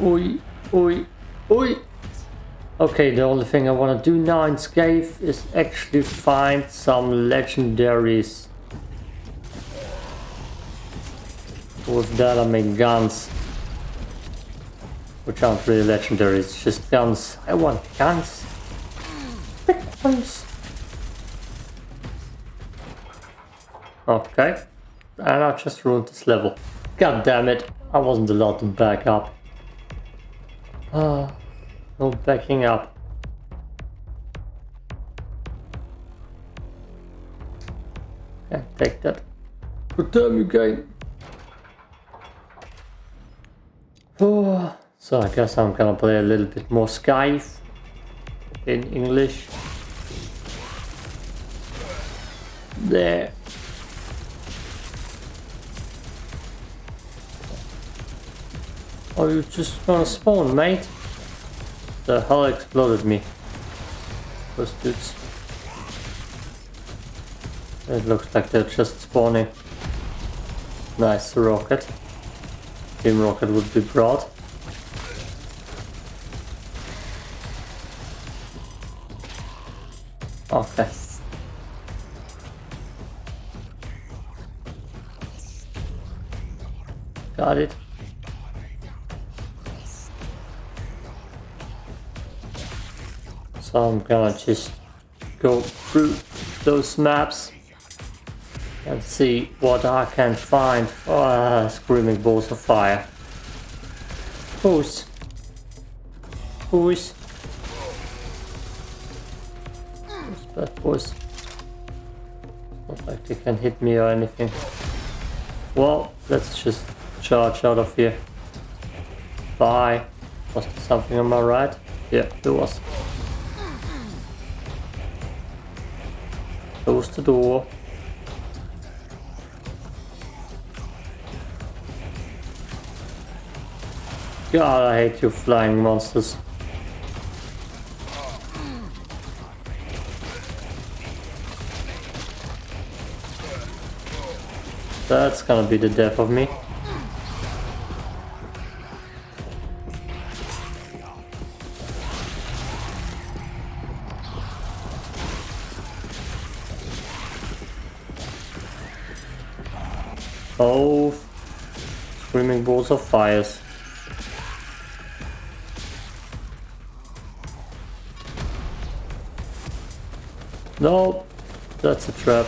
Oi, oi, oi. Okay, the only thing I want to do now in Scathe is actually find some legendaries. With that I make guns. Which aren't really legendary, it's just guns. I want guns. Big guns. Okay. And I just ruined this level. God damn it. I wasn't allowed to back up. Ah. No backing up. Yeah, take that. Good time you game. Oh, so I guess I'm gonna play a little bit more Scathe in English. There. Oh, you just gonna spawn, mate? The hell exploded me? Those dudes. It looks like they're just spawning. Nice rocket. Team rocket would be broad. Okay. Got it. So I'm gonna just go through those maps and see what I can find. Oh, uh, screaming balls of fire. Who's? Who's? Who's bad boys? Not like they can hit me or anything. Well, let's just charge out of here. Bye. Was there something on my right? Yeah, there was. Close the door. God, I hate you flying monsters. That's gonna be the death of me. Oh, screaming balls of fires. No, that's a trap.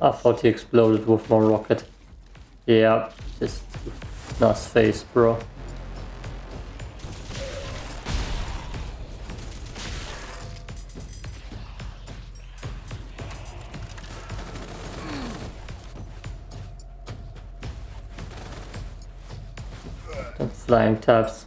I thought he exploded with my rocket. Yeah, just nice face, bro. Flying tabs.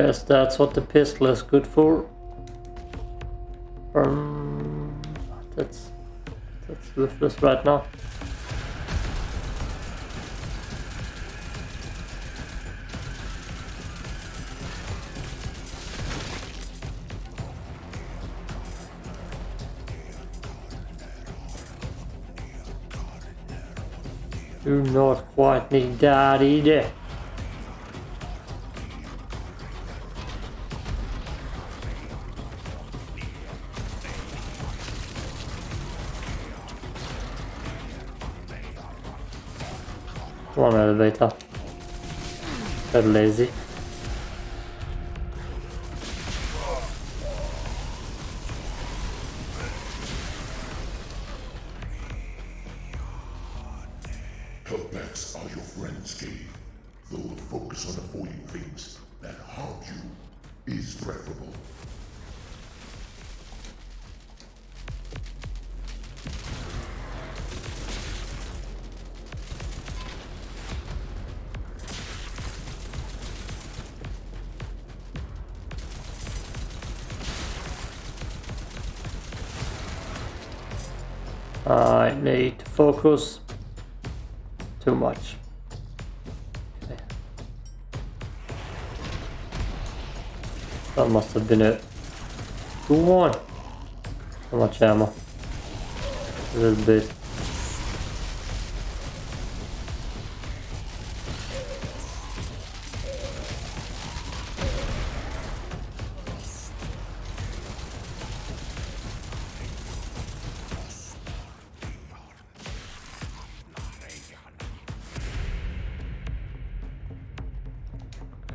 Guess that's what the pistol is good for. Um, that's that's worthless right now. Do not quite need that either. Come on elevator. They're lazy. Your friends. Though the focus on avoiding things that harm you is preferable. Need to focus. Too much. That must have been it. Go on. How much ammo? A little bit.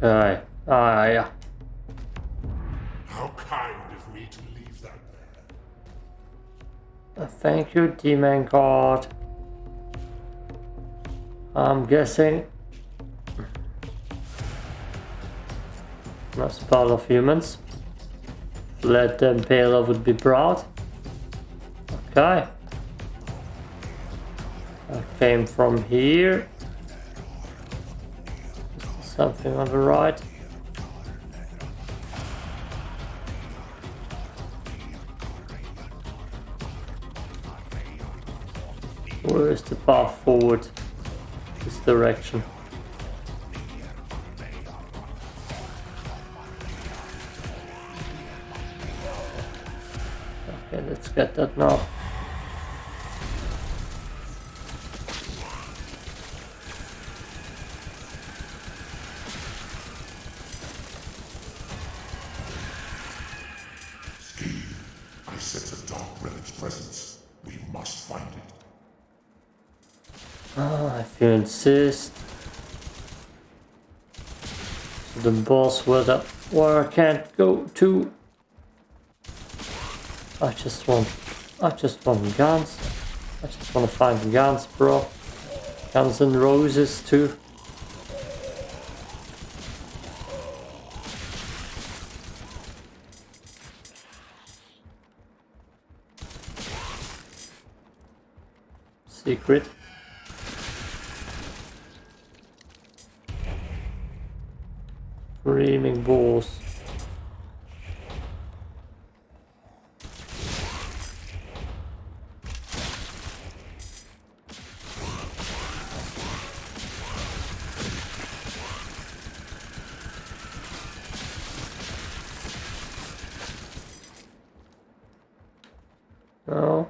Okay. Ah, yeah. How kind of me to leave that there. Uh, Thank you, Demon God. I'm guessing that's part of humans. Let them Pale would be proud. Okay. I came from here. Something on the right? Where is the path forward? This direction. Okay, let's get that now. Steve, I sense a dark relic's presence. We must find it. Ah, if you insist. The boss where the I can't go to. I just want I just want guns. I just want to find guns, bro. Guns and roses too. Secret. Screaming balls. No.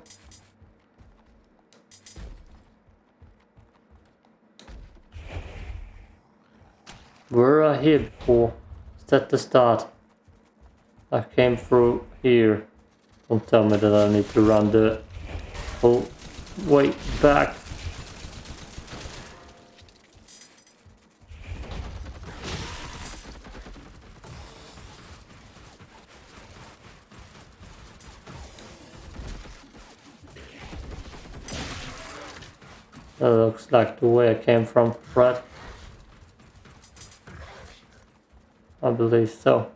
Before? Is that the start? I came through here. Don't tell me that I need to run the whole way back. That looks like the way I came from, right? I believe so.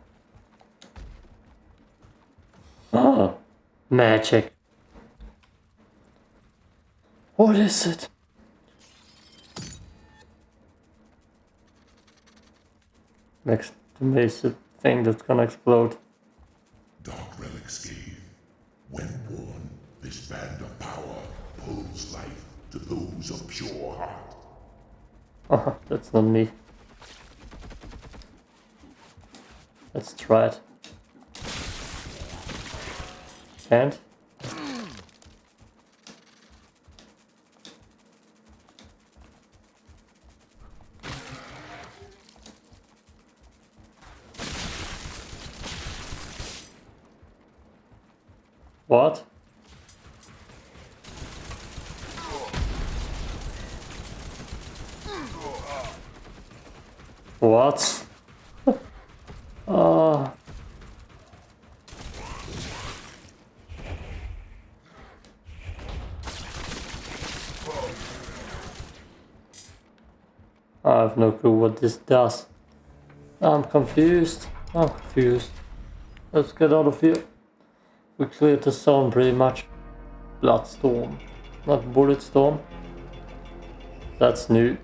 Oh, magic. What is it? Next to me is a thing that's gonna explode. Dark relics gave. When born, this band of power pulls life to those of pure heart. Oh, that's not me. Let's try it. And? What? What? oh. I have no clue what this does. I'm confused. I'm confused. Let's get out of here. We cleared the zone pretty much. Bloodstorm. Not Bulletstorm. That's new.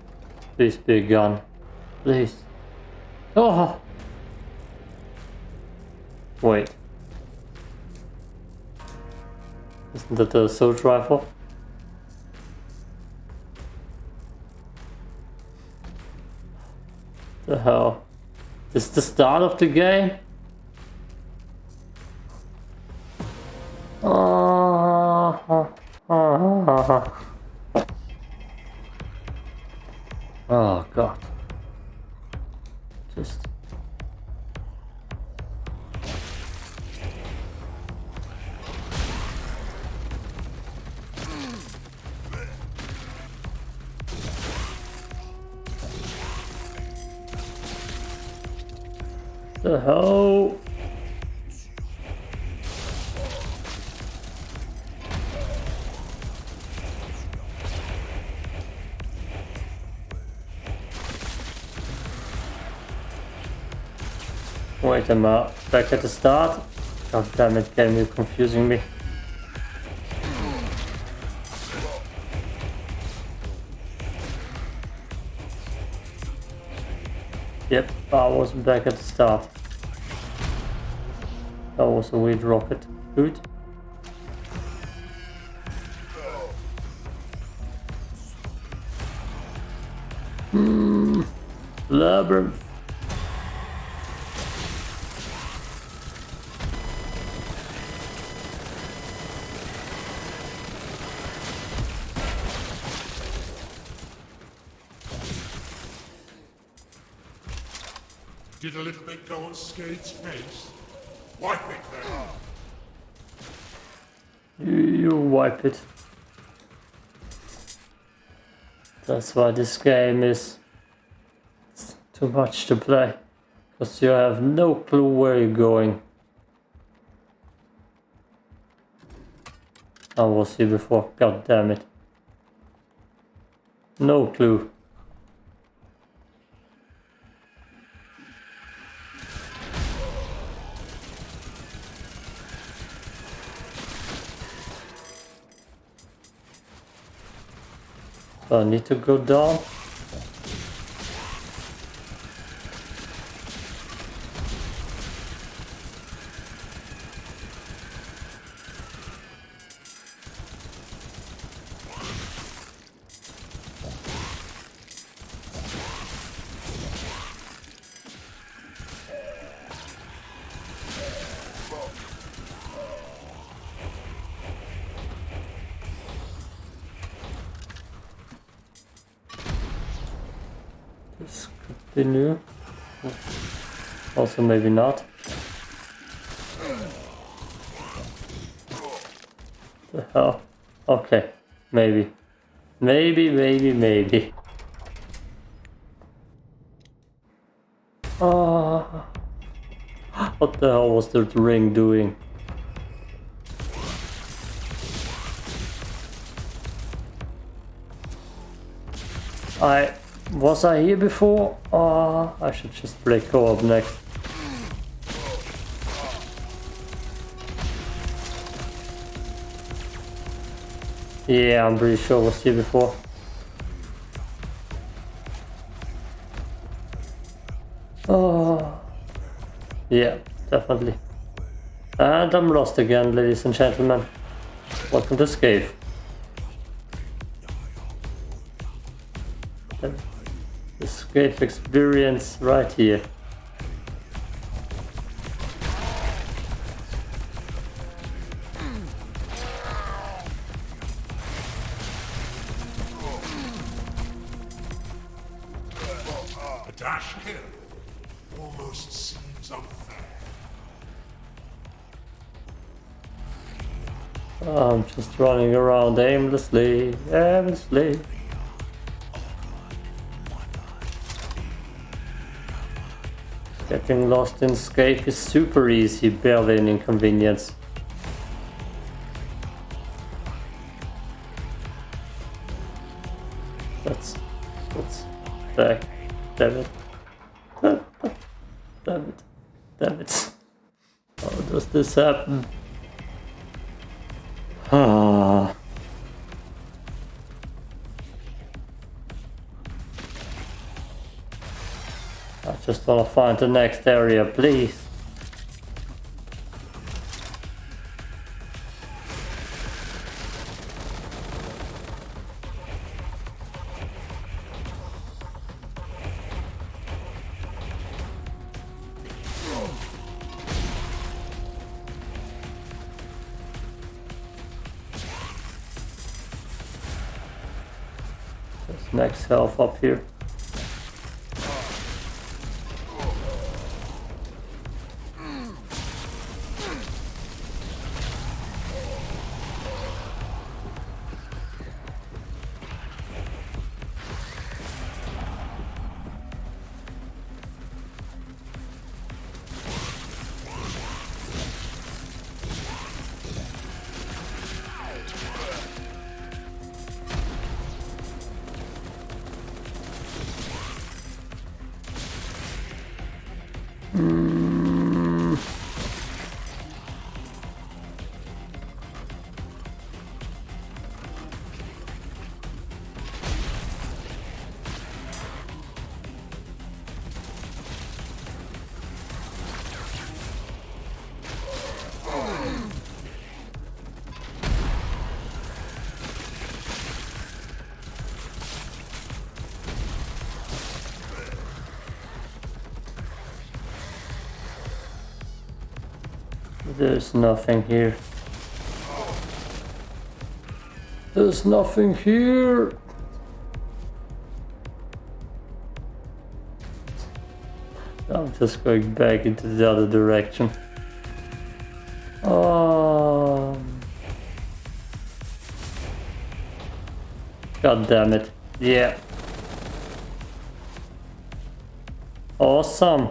Please be a gun. Please. Oh! Wait. Isn't that the assault rifle? The hell? This the start of the game? The hell? Wait a minute, back at the start? God damn it, game, you're confusing me. I was back at the start. That was a weird rocket. Good. Hmm. Labyrinth. A little bit go on Skade's face? Wipe it then. You, you wipe it. That's why this game is too much to play. Because you have no clue where you're going. I was here before, god damn it. No clue. I need to go down. Be new. Also maybe not. The hell? Okay, maybe. Maybe, maybe, maybe. Ah. What the hell was that ring doing? I was I here before? Oh, I should just play co-op next. Yeah, I'm pretty sure I was here before. Oh, yeah, definitely. And I'm lost again, ladies and gentlemen. Welcome to Scathe. Escape experience right here. A dash kill almost seems unfair. I'm just running around aimlessly, aimlessly. Getting lost in Scathe is super easy, barely an inconvenience. That's... that's... Back. Damn it. Damn it. Damn it. How does this happen? Gonna find the next area, please. Next health up here. There's nothing here. There's nothing here. I'm just going back into the other direction. Um, God damn it. Yeah. Awesome.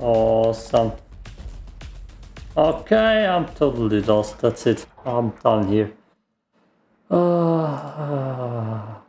Awesome. Okay, I'm totally lost. That's it. I'm done here. Ah.